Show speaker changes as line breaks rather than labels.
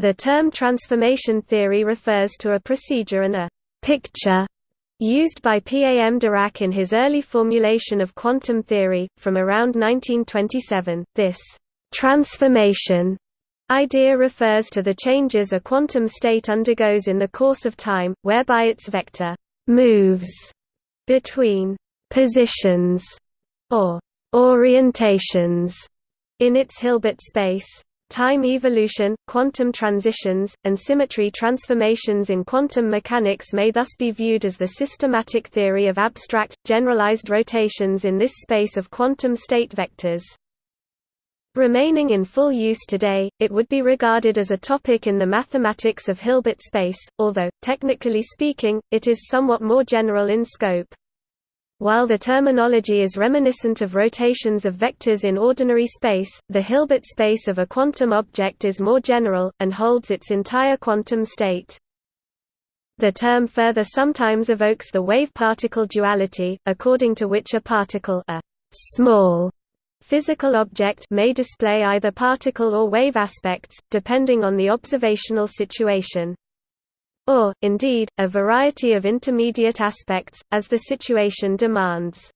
The term transformation theory refers to a procedure and a «picture» used by Paul Dirac in his early formulation of quantum theory, from around 1927. This «transformation» idea refers to the changes a quantum state undergoes in the course of time, whereby its vector «moves» between «positions» or «orientations» in its Hilbert space. Time evolution, quantum transitions, and symmetry transformations in quantum mechanics may thus be viewed as the systematic theory of abstract, generalized rotations in this space of quantum state vectors. Remaining in full use today, it would be regarded as a topic in the mathematics of Hilbert space, although, technically speaking, it is somewhat more general in scope. While the terminology is reminiscent of rotations of vectors in ordinary space, the Hilbert space of a quantum object is more general, and holds its entire quantum state. The term further sometimes evokes the wave-particle duality, according to which a particle a small physical object may display either particle or wave aspects, depending on the observational situation or, indeed, a variety of intermediate aspects, as the situation demands.